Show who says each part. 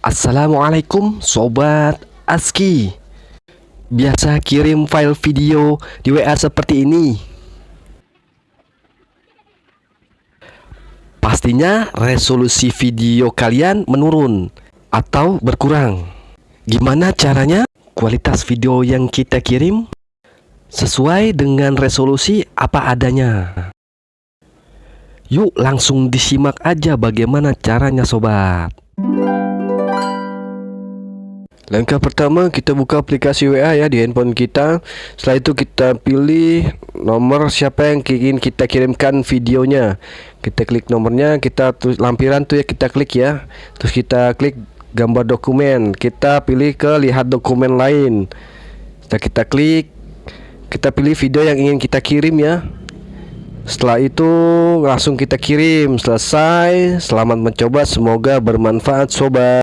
Speaker 1: Assalamualaikum Sobat ASKI. Biasa kirim file video di WA seperti ini. Pastinya resolusi video kalian menurun atau berkurang. Gimana caranya? Kualitas video yang kita kirim sesuai dengan resolusi apa adanya? Yuk langsung disimak aja bagaimana caranya sobat Langkah pertama kita buka aplikasi WA ya di handphone kita. Setelah itu kita pilih nomor siapa yang ingin kita kirimkan videonya. Kita klik nomornya, kita tulis lampiran tuh ya kita klik ya. Terus kita klik gambar dokumen. Kita pilih ke lihat dokumen lain. Setelah kita klik, kita pilih video yang ingin kita kirim ya. Setelah itu langsung kita kirim. Selesai. Selamat mencoba, semoga bermanfaat sobat.